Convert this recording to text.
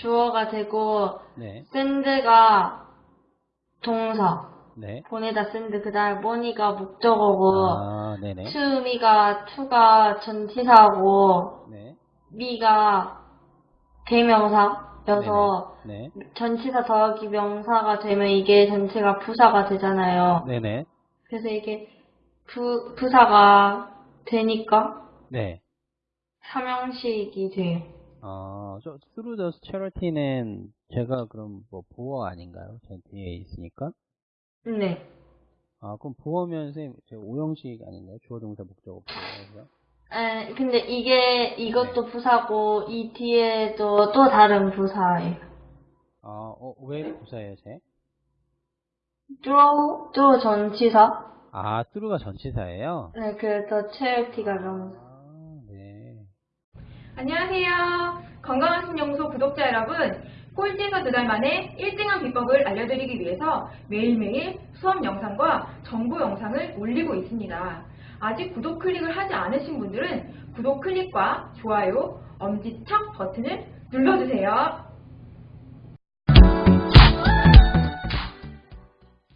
주어가 되고 네, send가 동사 네. 보내다 send 그다음 money가 목적어고 아, me가 to가 전치사고 네, me가 대명사여서 네, 전치사 더하기 명사가 되면 이게 전체가 부사가 되잖아요. 네네. 그래서 이게 부, 부사가 되니까 네. 삼형식이 돼요. 아, 저, through the charity는 제가 그럼 뭐 부어 아닌가요? 제 뒤에 있으니까. 네. 아, 그럼 부어면 선생님, 제가 오형식 아닌가요? 주어 동사 목적어 부어요. 에, 근데 이게 이것도 부사고 이 뒤에도 또 다른 부사예요. 아, 어, 왜 부사예요, 제? draw, draw 전치사. 아, through가 전치사예요? 네, 그래서 charity가 명사. 안녕하세요. 건강한 신영소 구독자 여러분. 꼴찌에서 두 달 만에 1등한 비법을 알려드리기 위해서 매일매일 수업 영상과 정보 영상을 올리고 있습니다. 아직 구독 클릭을 하지 않으신 분들은 구독 클릭과 좋아요, 엄지척 버튼을 눌러주세요.